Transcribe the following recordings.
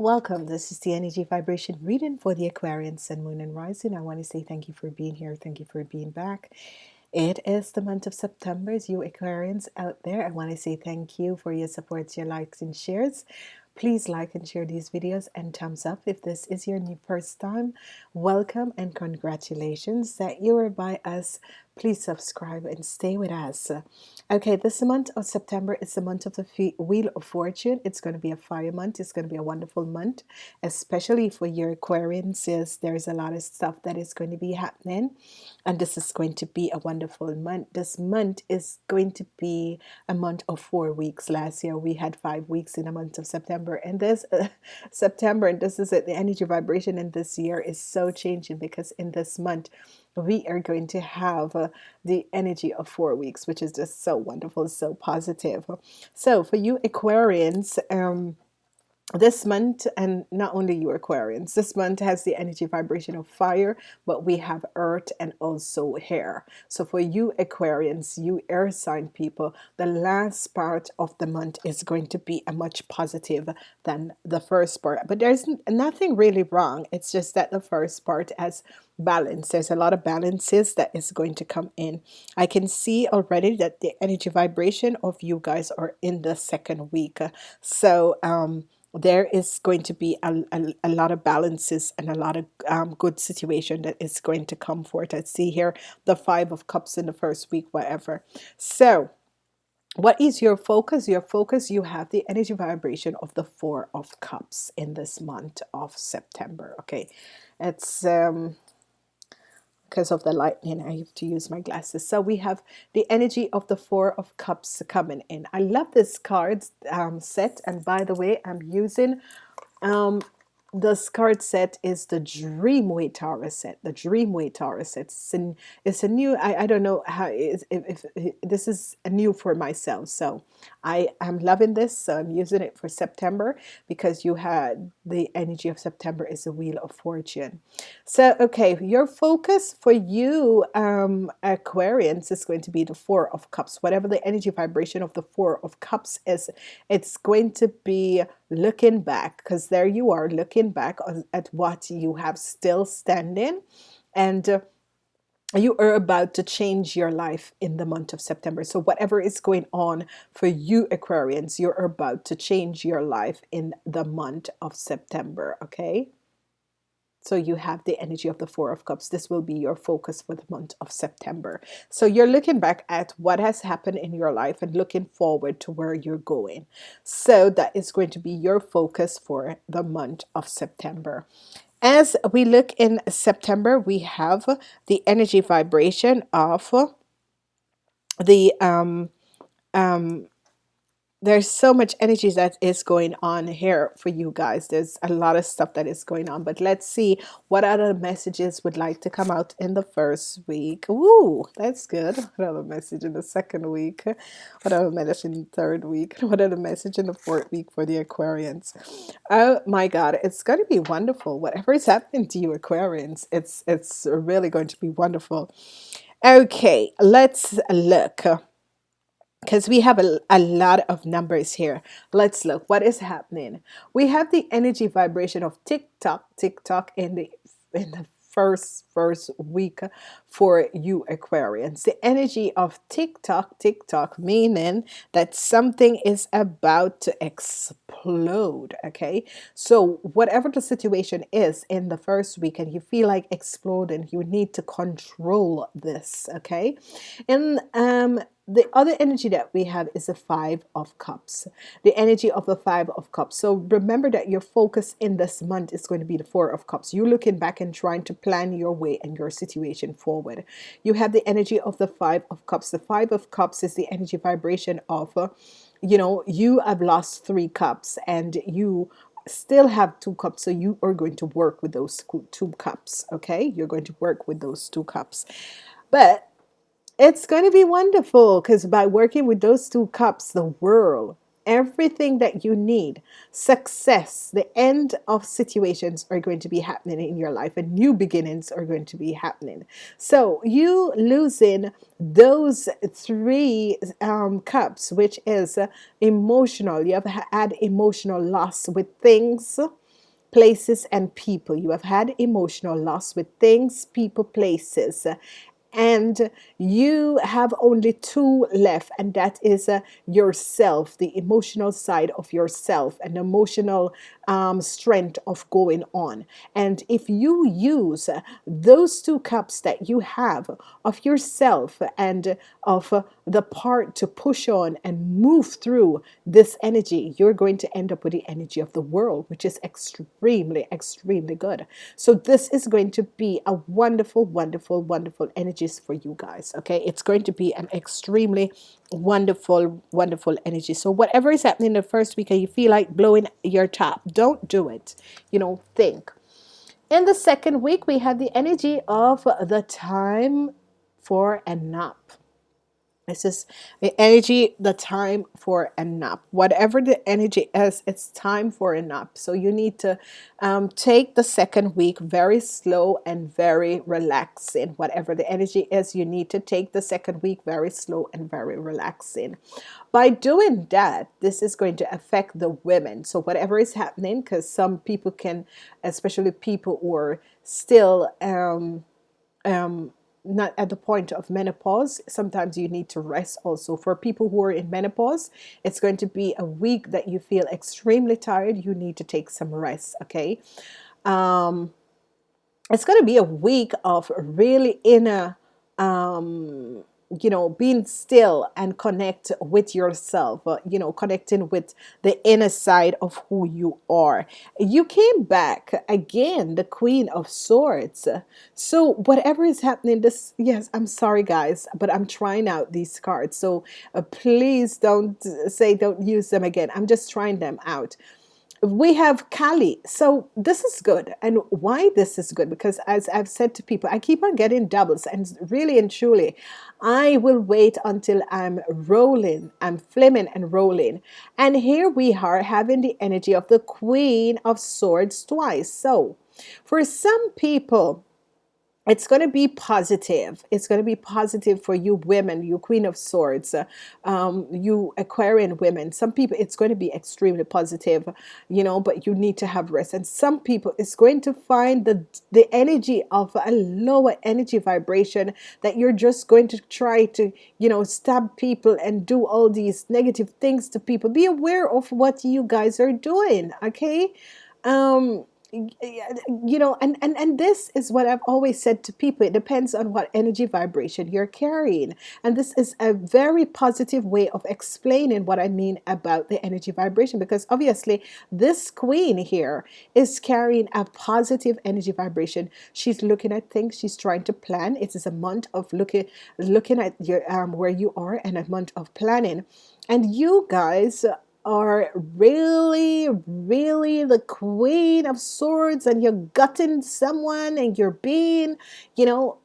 Welcome. This is the energy vibration reading for the Aquarian Sun, Moon, and Rising. I want to say thank you for being here. Thank you for being back. It is the month of September. As you Aquarians out there, I want to say thank you for your support, your likes, and shares. Please like and share these videos and thumbs up if this is your new first time. Welcome and congratulations that you are by us. Please subscribe and stay with us. Okay, this month of September is the month of the Wheel of Fortune. It's going to be a fire month. It's going to be a wonderful month, especially for your Aquarians. There's a lot of stuff that is going to be happening, and this is going to be a wonderful month. This month is going to be a month of four weeks. Last year we had five weeks in the month of September, and this uh, September, and this is it. The energy vibration in this year is so changing because in this month we are going to have uh, the energy of four weeks, which is just so wonderful, so positive. So for you Aquarians, um, this month and not only you Aquarians this month has the energy vibration of fire but we have earth and also hair. So for you Aquarians you air sign people the last part of the month is going to be a much positive than the first part. But there's nothing really wrong. It's just that the first part has balance there's a lot of balances that is going to come in I can see already that the energy vibration of you guys are in the second week so um there is going to be a, a, a, lot of balances and a lot of um, good situation that is going to come forth. I see here the five of cups in the first week, whatever. So what is your focus? Your focus, you have the energy vibration of the four of cups in this month of September. Okay, it's um, because of the lightning I have to use my glasses. So we have the energy of the four of cups coming in. I love this card um, set. And by the way I'm using um, this card set is the Dreamway Tarot set. The Dreamway Tarot set. It's a, it's a new. I, I don't know how if, if, if this is new for myself. So I am loving this. So I'm using it for September because you had the energy of September is a Wheel of Fortune. So okay, your focus for you um, Aquarians is going to be the Four of Cups. Whatever the energy vibration of the Four of Cups is, it's going to be looking back because there you are looking back at what you have still standing and uh, you are about to change your life in the month of September. So whatever is going on for you Aquarians you're about to change your life in the month of September okay so you have the energy of the Four of Cups. This will be your focus for the month of September. So you're looking back at what has happened in your life and looking forward to where you're going. So that is going to be your focus for the month of September. As we look in September, we have the energy vibration of the um, um, there's so much energy that is going on here for you guys. There's a lot of stuff that is going on but let's see what other messages would like to come out in the first week. Ooh, that's good. What other message in the second week? What other message in the third week? What other message in the fourth week for the Aquarians? Oh my god it's going to be wonderful. Whatever is happening to you Aquarians it's it's really going to be wonderful. Okay let's look because we have a, a lot of numbers here. Let's look. What is happening? We have the energy vibration of tick tock tick tock in the in the first first week for you Aquarians. The energy of tick tock tick tock meaning that something is about to explode okay? So whatever the situation is in the first week and you feel like exploding you need to control this okay? And um the other energy that we have is the five of cups. The energy of the five of cups. So remember that your focus in this month is going to be the four of cups. You're looking back and trying to plan your way and your situation forward. You have the energy of the five of cups. The five of cups is the energy vibration of uh, you know you have lost three cups and you still have two cups. So you are going to work with those two cups okay? You're going to work with those two cups. But it's going to be wonderful because by working with those two cups, the world, everything that you need, success, the end of situations are going to be happening in your life and new beginnings are going to be happening. So you losing those three um, cups, which is uh, emotional, you have had emotional loss with things places and people. You have had emotional loss with things, people, places and you have only two left and that is uh, yourself the emotional side of yourself and emotional um, strength of going on. And if you use uh, those two cups that you have of yourself and of the part to push on and move through this energy you're going to end up with the energy of the world which is extremely extremely good. So this is going to be a wonderful wonderful wonderful energies for you guys okay? It's going to be an extremely wonderful wonderful energy. So whatever is happening in the first week and you feel like blowing your top don't do it. You know think. In the second week we have the energy of the time for a nap this is the energy, the time for a nap. Whatever the energy is, it's time for a nap. So you need to um, take the second week very slow and very relaxing. Whatever the energy is, you need to take the second week very slow and very relaxing. By doing that, this is going to affect the women. So whatever is happening, because some people can, especially people who are still um, um, not at the point of menopause sometimes you need to rest also. For people who are in menopause it's going to be a week that you feel extremely tired you need to take some rest okay? Um, it's going to be a week of really inner um, you know being still and connect with yourself uh, you know connecting with the inner side of who you are. You came back again the queen of swords. So whatever is happening this yes i'm sorry guys but i'm trying out these cards. So uh, please don't say don't use them again. I'm just trying them out we have Kali. So this is good. And why this is good? Because as I've said to people, I keep on getting doubles and really and truly, I will wait until I'm rolling, I'm flaming and rolling. And here we are having the energy of the Queen of Swords twice. So for some people, it's going to be positive. It's going to be positive for you women, you Queen of Swords, um, you Aquarian women. Some people, it's going to be extremely positive, you know, but you need to have rest. And some people, it's going to find the, the energy of a lower energy vibration that you're just going to try to, you know, stab people and do all these negative things to people. Be aware of what you guys are doing, okay? Um, you know and, and and this is what I've always said to people it depends on what energy vibration you're carrying. And this is a very positive way of explaining what I mean about the energy vibration because obviously this queen here is carrying a positive energy vibration. She's looking at things she's trying to plan. It is a month of looking looking at your um, where you are and a month of planning. And you guys are really, really the queen of swords and you're gutting someone and you're being, you know,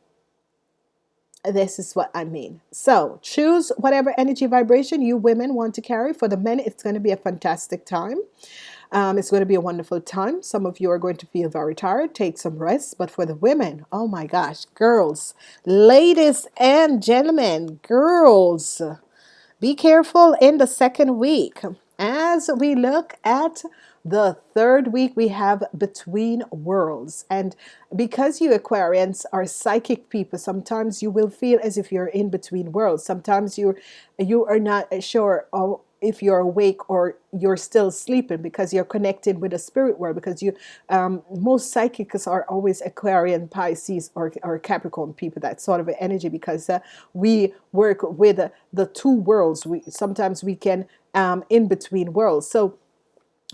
this is what I mean. So choose whatever energy vibration you women want to carry. For the men, it's going to be a fantastic time. Um, it's going to be a wonderful time. Some of you are going to feel very tired. Take some rest. But for the women, oh my gosh, girls, ladies and gentlemen, girls, be careful in the second week as we look at the third week we have between worlds. And because you Aquarians are psychic people sometimes you will feel as if you're in between worlds. Sometimes you you are not sure if you're awake or you're still sleeping because you're connected with the spirit world because you um, most psychics are always Aquarian Pisces or, or Capricorn people that sort of energy because uh, we work with uh, the two worlds. We sometimes we can um, in between worlds. So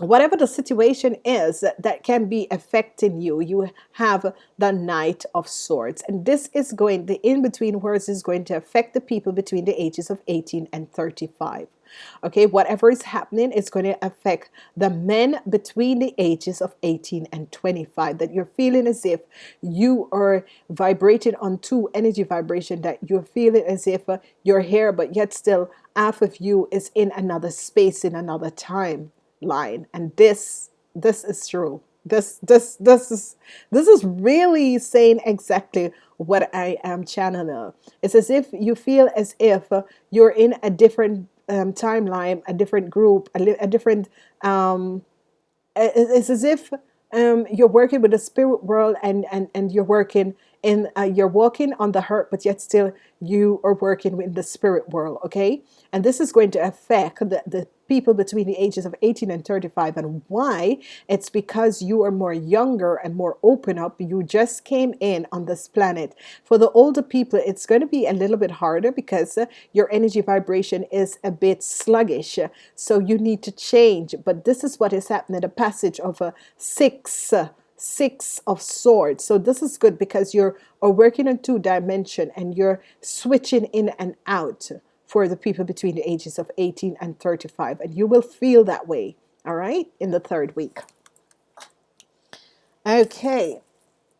whatever the situation is that can be affecting you you have the knight of swords. And this is going the in-between words is going to affect the people between the ages of 18 and 35 okay whatever is happening is going to affect the men between the ages of 18 and 25 that you're feeling as if you are vibrating on two energy vibration that you're feeling as if uh, you're here but yet still half of you is in another space in another time line and this this is true. This this this is this is really saying exactly what I am channeling. It's as if you feel as if you're in a different um, timeline a different group a, a different um, it's as if um, you're working with the spirit world and and and you're working in uh, you're walking on the hurt but yet still you are working in the spirit world okay? And this is going to affect the, the people between the ages of 18 and 35 and why? It's because you are more younger and more open up. You just came in on this planet. For the older people it's going to be a little bit harder because uh, your energy vibration is a bit sluggish. So you need to change. But this is what is happening the passage of a six uh, six of swords. So this is good because you're are working on two dimension and you're switching in and out for the people between the ages of 18 and 35 and you will feel that way all right in the third week. Okay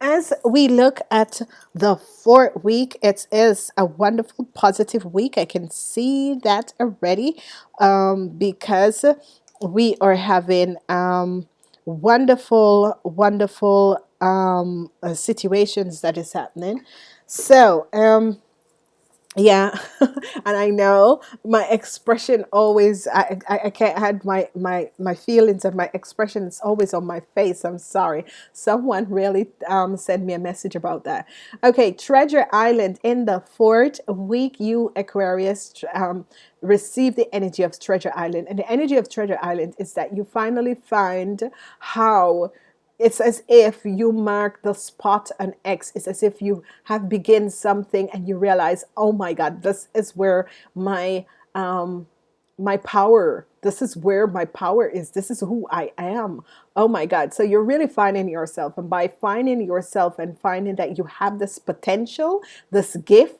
as we look at the fourth week it is a wonderful positive week. I can see that already um, because we are having um, wonderful wonderful um, uh, situations that is happening. So um, yeah and I know my expression always I, I, I can't hide my my my feelings and my expression is always on my face I'm sorry. Someone really um, sent me a message about that. Okay treasure island in the fourth week you Aquarius um, receive the energy of treasure island and the energy of treasure island is that you finally find how it's as if you mark the spot an X. It's as if you have begin something and you realize, oh my God, this is where my um, my power this is where my power is. This is who I am. Oh my god. So you're really finding yourself. And by finding yourself and finding that you have this potential this gift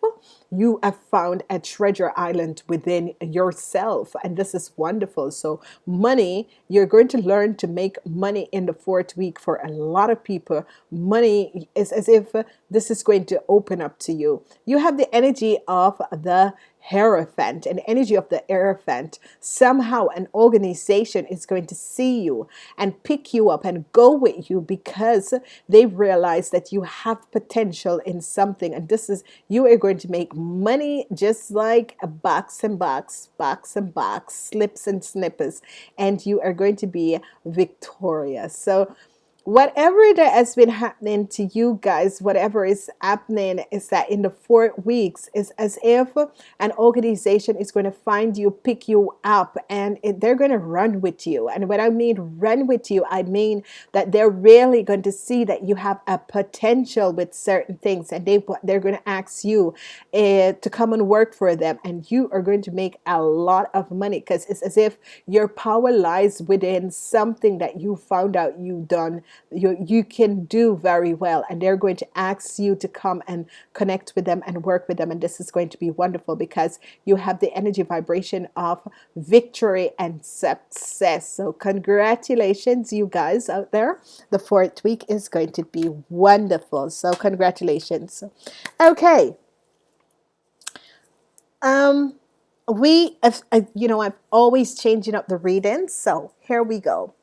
you have found a treasure island within yourself. And this is wonderful. So money you're going to learn to make money in the fourth week for a lot of people. Money is as if this is going to open up to you. You have the energy of the Hierophant, an energy of the Hierophant, somehow an organization is going to see you and pick you up and go with you because they realize that you have potential in something. And this is, you are going to make money just like a box and box, box and box, slips and snippers, and you are going to be victorious. So whatever that has been happening to you guys whatever is happening is that in the four weeks is as if an organization is going to find you pick you up and it, they're going to run with you. And when I mean run with you I mean that they're really going to see that you have a potential with certain things and they they're going to ask you uh, to come and work for them and you are going to make a lot of money because it's as if your power lies within something that you found out you've done you, you can do very well and they're going to ask you to come and connect with them and work with them and this is going to be wonderful because you have the energy vibration of victory and success. So congratulations you guys out there. The fourth week is going to be wonderful. So congratulations. Okay. Um we have, you know I'm always changing up the readings so here we go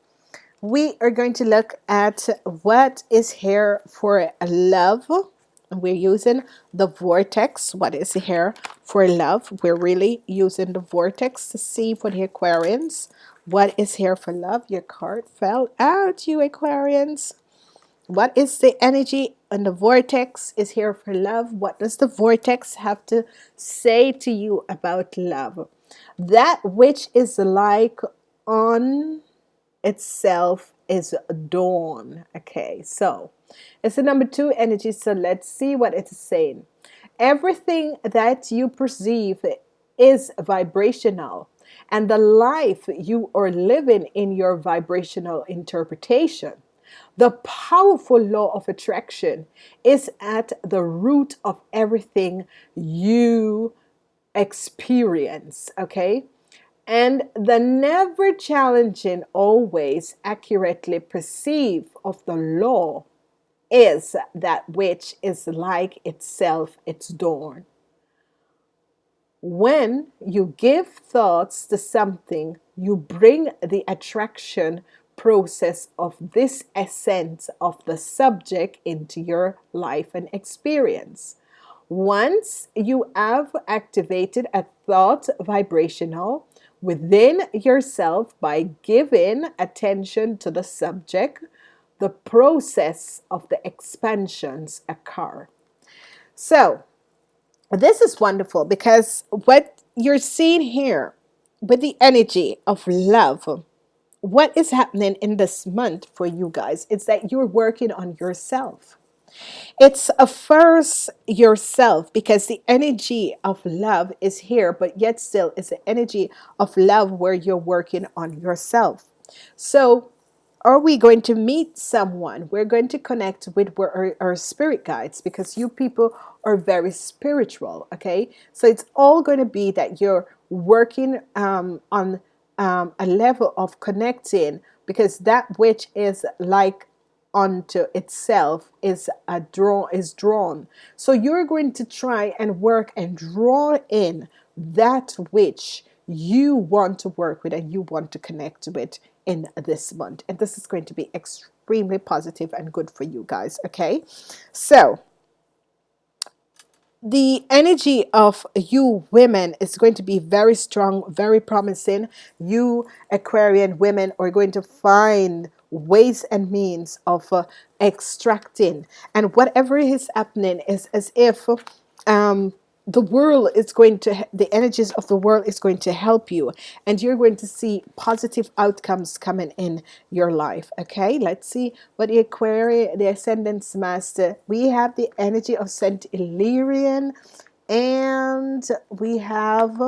we are going to look at what is here for love. We're using the vortex. What is here for love? We're really using the vortex to see for the Aquarians. What is here for love? Your card fell out you Aquarians. What is the energy and the vortex? Is here for love? What does the vortex have to say to you about love? That which is like on itself is dawn. Okay so it's the number two energy so let's see what it is saying. Everything that you perceive is vibrational and the life you are living in your vibrational interpretation. The powerful law of attraction is at the root of everything you experience okay and the never challenging always accurately perceive of the law is that which is like itself its dawn. When you give thoughts to something you bring the attraction process of this essence of the subject into your life and experience. Once you have activated a thought vibrational within yourself by giving attention to the subject the process of the expansions occur. So, this is wonderful because what you're seeing here with the energy of love, what is happening in this month for you guys is that you're working on yourself. It's a first yourself because the energy of love is here, but yet still it's the energy of love where you're working on yourself. So are we going to meet someone? We're going to connect with our, our, spirit guides because you people are very spiritual. Okay, so it's all going to be that you're working um, on um, a level of connecting because that which is like unto itself is a draw is drawn. So you're going to try and work and draw in that which you want to work with and you want to connect with in this month. And this is going to be extremely positive and good for you guys okay? So the energy of you women is going to be very strong very promising. You Aquarian women are going to find ways and means of uh, extracting. And whatever is happening is as if um, the world is going to the energies of the world is going to help you. And you're going to see positive outcomes coming in your life okay? Let's see what the Aquarius the Ascendance Master we have the energy of Saint Hilarion and we have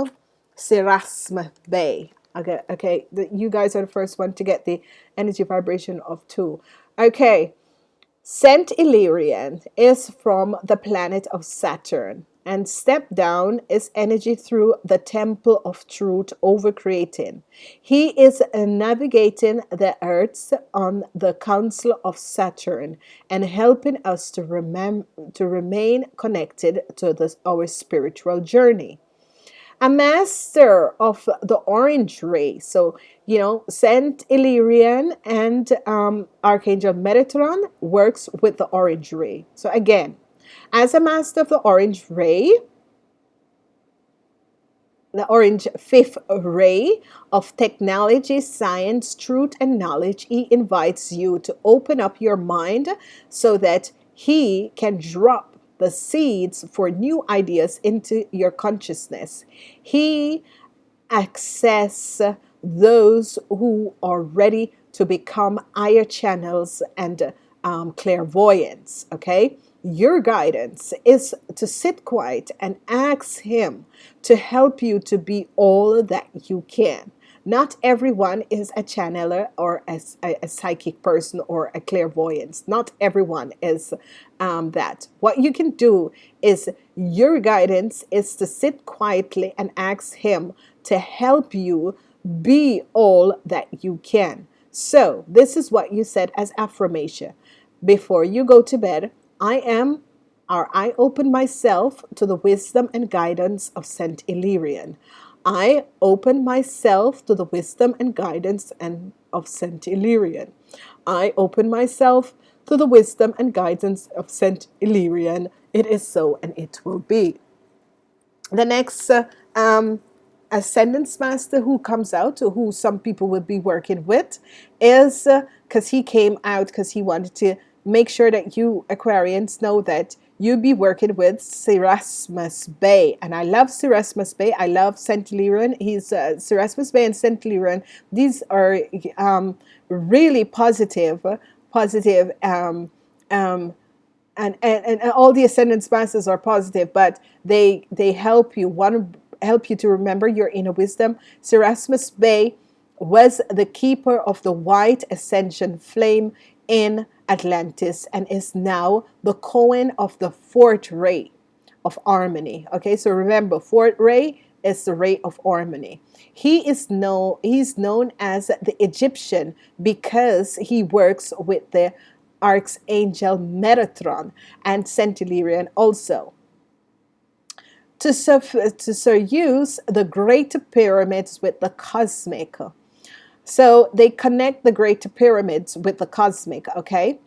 Serapis Bey okay okay the, you guys are the first one to get the energy vibration of two okay Saint Hilarion is from the planet of Saturn and step down is energy through the temple of truth over creating. He is navigating the earths on the council of Saturn and helping us to remember to remain connected to this our spiritual journey. A master of the orange ray. So, you know, Saint Hilarion and um, Archangel Metatron works with the orange ray. So again, as a master of the orange ray, the orange fifth ray of technology, science, truth, and knowledge, he invites you to open up your mind so that he can drop the seeds for new ideas into your consciousness. He access those who are ready to become higher channels and um, clairvoyance. Okay, your guidance is to sit quiet and ask Him to help you to be all that you can. Not everyone is a channeler or a, a, a psychic person or a clairvoyant. Not everyone is um, that. What you can do is your guidance is to sit quietly and ask Him to help you be all that you can. So, this is what you said as affirmation. Before you go to bed, I am or I open myself to the wisdom and guidance of Saint Hilarion. I open myself to the wisdom and guidance and of Saint Hilarion. I open myself to the wisdom and guidance of Saint Hilarion. It is so and it will be. The next uh, um, Ascendance Master who comes out, who some people will be working with, is because uh, he came out because he wanted to make sure that you Aquarians know that you'll be working with Serapis Bey. And I love Serapis Bey. I love St. Leron. He's uh, Serapis Bey and St. Leron. These are um, really positive, positive, um, um, and, and, and all the Ascendance Masters are positive, but they, they help you, One help you to remember your inner wisdom. Serapis Bey was the keeper of the white ascension flame in Atlantis and is now the Chohan of the fourth ray of harmony. Okay, so remember, fourth ray is the ray of harmony. He is known he's known as the Egyptian because he works with the Archangel Metatron and Hilarion also. To, to use the great pyramids with the cosmic so they connect the great pyramids with the cosmic, okay?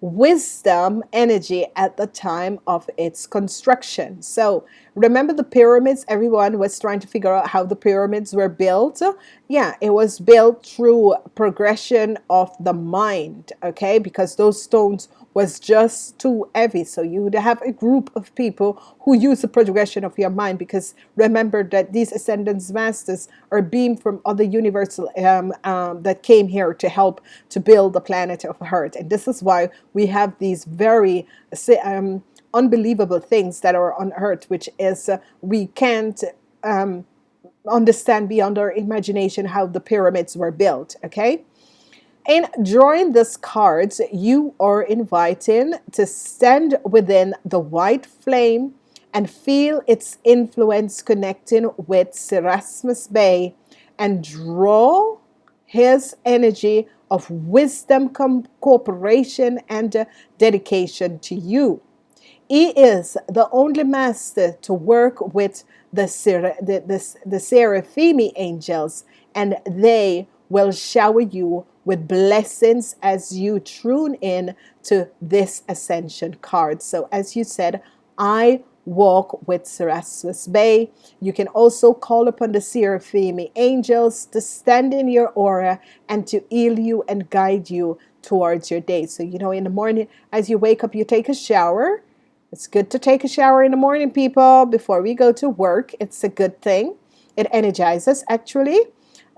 Wisdom energy at the time of its construction. So remember the pyramids everyone was trying to figure out how the pyramids were built yeah it was built through progression of the mind okay because those stones was just too heavy. So you would have a group of people who use the progression of your mind because remember that these ascendance masters are beamed from other universal um, um, that came here to help to build the planet of earth. And this is why we have these very um, unbelievable things that are on earth which is uh, we can't um, understand beyond our imagination how the pyramids were built okay in drawing these cards you are inviting to stand within the white flame and feel its influence connecting with Serapis Bey and draw his energy of wisdom, cooperation, and dedication to you. He is the only master to work with the, the, the, the Seraphimi angels, and they will shower you with blessings as you tune in to this ascension card. So, as you said, I walk with Serapis Bey. You can also call upon the Seraphimi angels to stand in your aura and to heal you and guide you towards your day. So, you know, in the morning, as you wake up, you take a shower it's good to take a shower in the morning, people, before we go to work. It's a good thing. It energizes, actually.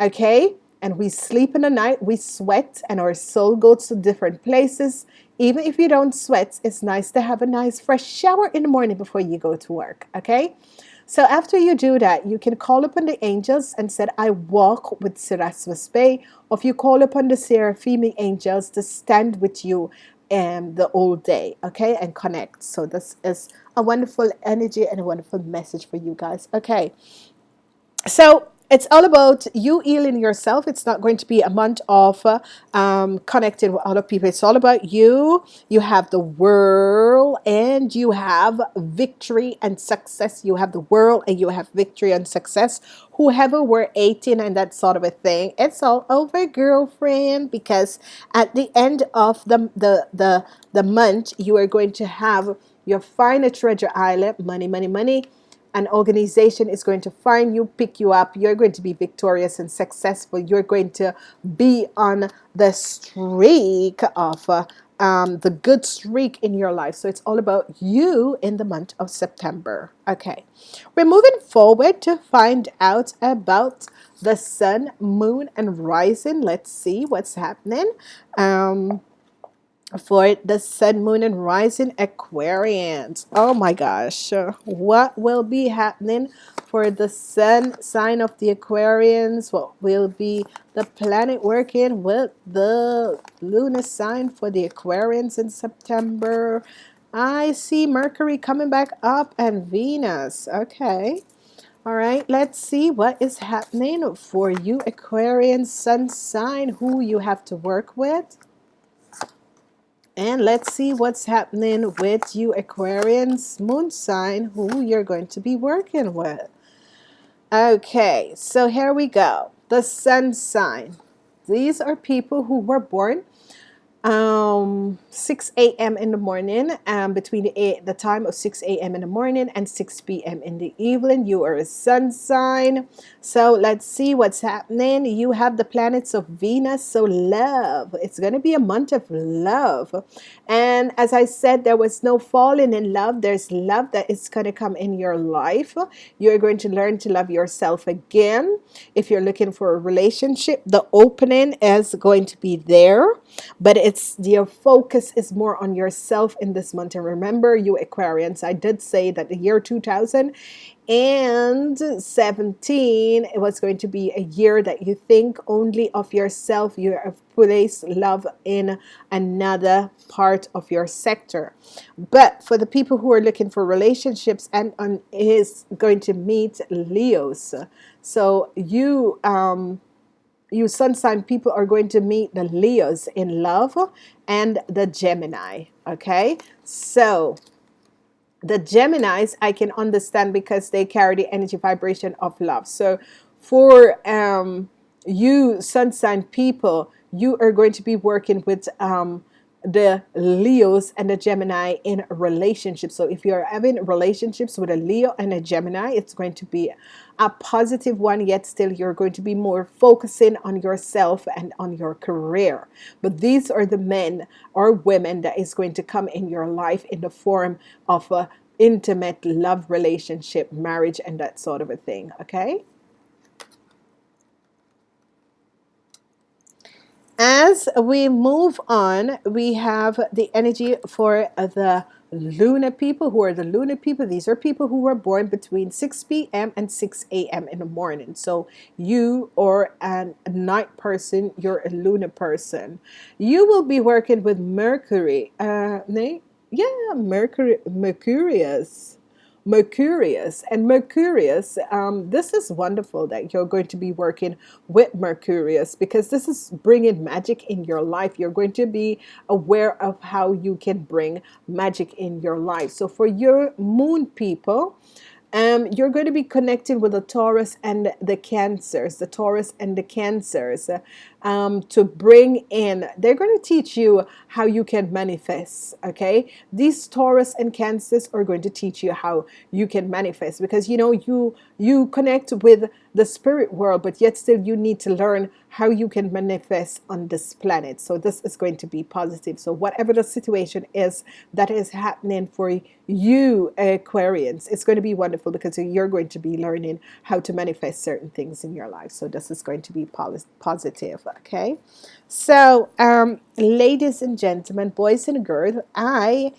Okay? And we sleep in the night, we sweat, and our soul goes to different places. Even if you don't sweat, it's nice to have a nice fresh shower in the morning before you go to work. Okay? So after you do that, you can call upon the angels and said, I walk with Serapis Bey. Or if you call upon the seraphim angels to stand with you and the whole day okay and connect so this is a wonderful energy and a wonderful message for you guys okay so it's all about you healing yourself. It's not going to be a month of uh, um, connecting with other people. It's all about you. You have the world and you have victory and success. You have the world and you have victory and success. Whoever were 18 and that sort of a thing, it's all over, girlfriend, because at the end of the, the, the, the month, you are going to have your final treasure island, money, money, money, an organization is going to find you, pick you up. You're going to be victorious and successful. You're going to be on the streak of uh, um, the good streak in your life. So it's all about you in the month of September. Okay, we're moving forward to find out about the sun, moon, and rising. Let's see what's happening. Um, for the sun, moon, and rising Aquarians. Oh my gosh, what will be happening for the sun sign of the Aquarians? What will be the planet working with the lunar sign for the Aquarians in September? I see Mercury coming back up and Venus. Okay. All right, let's see what is happening for you Aquarian sun sign, who you have to work with. And let's see what's happening with you Aquarians moon sign who you're going to be working with. Okay, so here we go. The sun sign. These are people who were born um 6 a.m in the morning um between the, eight, the time of 6 a.m in the morning and 6 p.m in the evening you are a sun sign. So let's see what's happening. You have the planets of venus so love it's going to be a month of love. And as i said there was no falling in love there's love that is going to come in your life. You're going to learn to love yourself again. If you're looking for a relationship the opening is going to be there but it's it's your focus is more on yourself in this month. And remember you Aquarians I did say that the year 2017 it was going to be a year that you think only of yourself. You have placed love in another part of your sector. But for the people who are looking for relationships and on is going to meet Leos. So you um you sun sign people are going to meet the Leos in love and the Gemini okay? So the Geminis I can understand because they carry the energy vibration of love. So for um, you sun sign people you are going to be working with um, the Leos and the Gemini in relationships. So if you're having relationships with a Leo and a Gemini, it's going to be a positive one, yet still you're going to be more focusing on yourself and on your career. But these are the men or women that is going to come in your life in the form of a intimate love relationship, marriage, and that sort of a thing. Okay. As we move on, we have the energy for the lunar people who are the lunar people. These are people who were born between 6 p.m. and 6 a.m. in the morning. So you are a night person, you're a lunar person. You will be working with Mercury. Uh, yeah, Mercury, Mercurius Mercurius. And Mercurius, um, this is wonderful that you're going to be working with Mercurius because this is bringing magic in your life. You're going to be aware of how you can bring magic in your life. So for your moon people, um, you're going to be connecting with the Taurus and the Cancers, the Taurus and the Cancers um, to bring in, they're going to teach you how you can manifest. Okay, these Taurus and Cancers are going to teach you how you can manifest because you know you you connect with the spirit world, but yet still you need to learn how you can manifest on this planet. So this is going to be positive. So whatever the situation is that is happening for you Aquarians, it's going to be wonderful because you're going to be learning how to manifest certain things in your life. So this is going to be positive okay? So um, ladies and gentlemen boys and girls I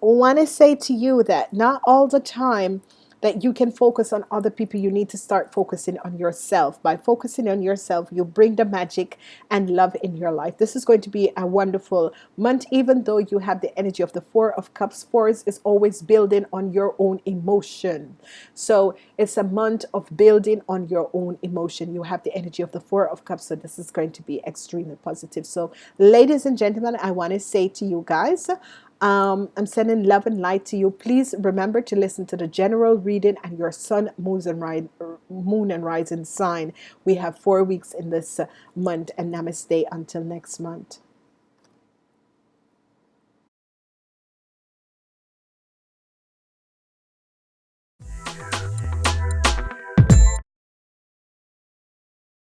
want to say to you that not all the time that you can focus on other people you need to start focusing on yourself. By focusing on yourself you bring the magic and love in your life. This is going to be a wonderful month even though you have the energy of the four of cups. Fours is always building on your own emotion. So it's a month of building on your own emotion. You have the energy of the four of cups so this is going to be extremely positive. So ladies and gentlemen I want to say to you guys um, I'm sending love and light to you. Please remember to listen to the general reading and your sun, moon, and, moon and rising sign. We have four weeks in this month, and namaste until next month.